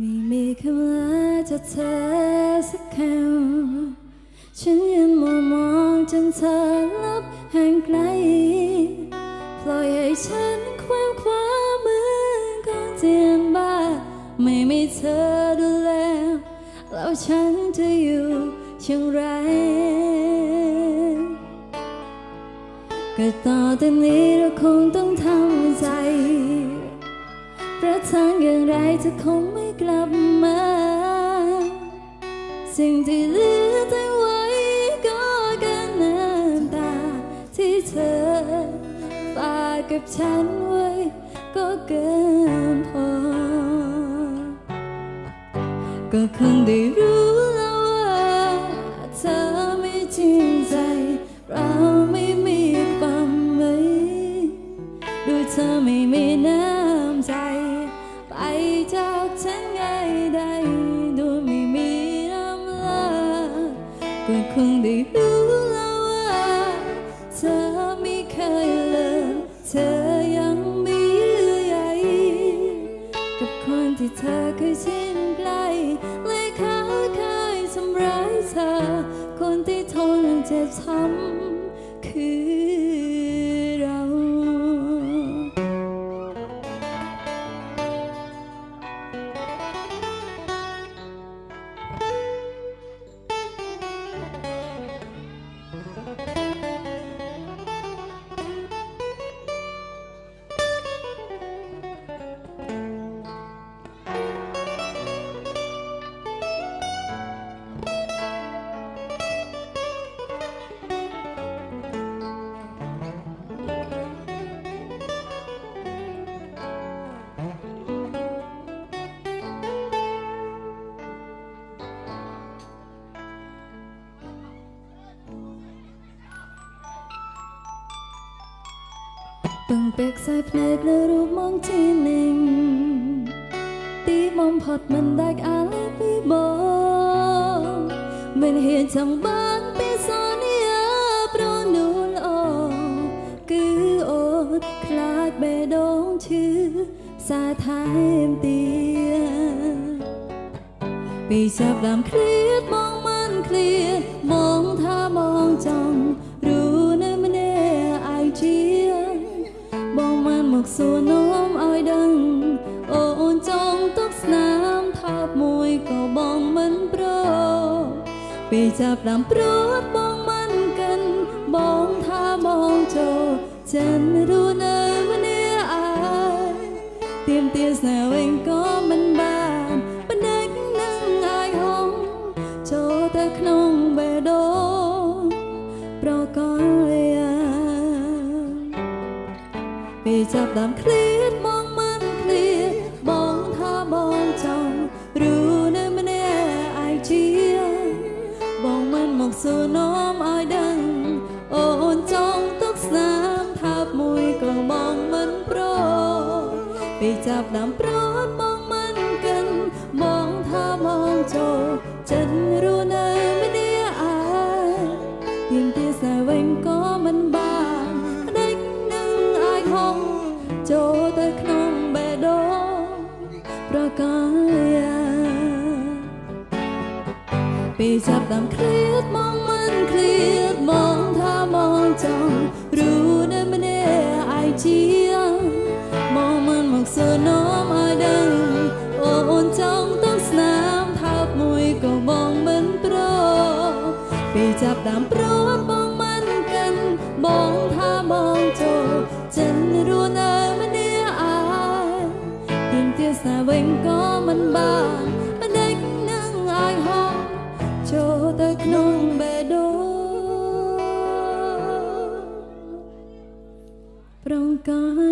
ไม่มีคำลาจากเธอสักคำฉันยังมองมองจนเธอลับห่างไกล ปล่อยให้ฉันความความมือของเจียนบ้าไม่มีเธอดูแล แล้วฉันจะอยู่เช่นไรก็ต่อจากนี้เราคงต้องทำใจ พระทางอย่างไรเธอคงไม่กลับมา สิ่งที่เหลือตั้งไว้ก็แค่น้ำตา ที่เธอฝากกับฉันไว้ก็เกินพอ ก็คงได้รู้แล้วว่าเธอไม่จริงใจ เราไม่มีความหมายดูเธอไม่มีน้ำใจ จากฉันไงได้ดูไม่มีน้ำลาก็คงได้รู้แล้วว่าเธอไม่เคยเลิกเธอยังมีเยื่อใยกับคนที่เธอเคยชินใกล้และเขาเคยทำร้ายเธอคนที่ทนเจ็บช้ำ ពឹងពេលខ្សែភ្នែកលើរូបមុំជានិញទីបំផុតមិនដាច់អាឡេពីបងមិនហ៊ានចង់បានពេលសន្យាប្រនូលអូគឺអូនខ្លាចបេះដូងឈឺសាថែមទៀតពីចាប់ដើមគ្រៀតបង សួរនោមឲ្យដឹង អូនចង់ទុកស្នាមថប់មួយក៏បងមិនប្រពេលចាប់ដើមព្រោះបងមិនកិនបងថាបងចូលចិនរੂនៅម្នាក់ឯងទៀមទាស្នាវិញក៏ ពេលចាប់ដើមឃ្លាតមកមិនឃ្លាតបងថាបងចង់រੂនៅម្នាក់ឯងជាបងមិនមកសួរនោមឲ្យដឹងអូនចង់ទុកស្នាមថាបមួយក៏បងមិនប្រពេលចាប់ដើមប្រត់បងមិនកិនបងថាបងចូលចិត្តរੂនៅម្នាក់ឯងទៀមទាសាវិញក៏ កលាពេលចាប់ដើមឃ្លាតមងមិនឃ្លាតមងថាមងចង់รู้នៅម្នាក់ឯងជាមងមិនមកសួរនោមឲ្យដឹងអូអូនចង់ទាំងស្នាមថើបមួយក៏មងមិនប្រពេលចាប់ដើមប្រ វិញក៏មិនបានបដិញនឹងឲ្យហោះចូលទៅក្នុងបេះដូងប្រងកា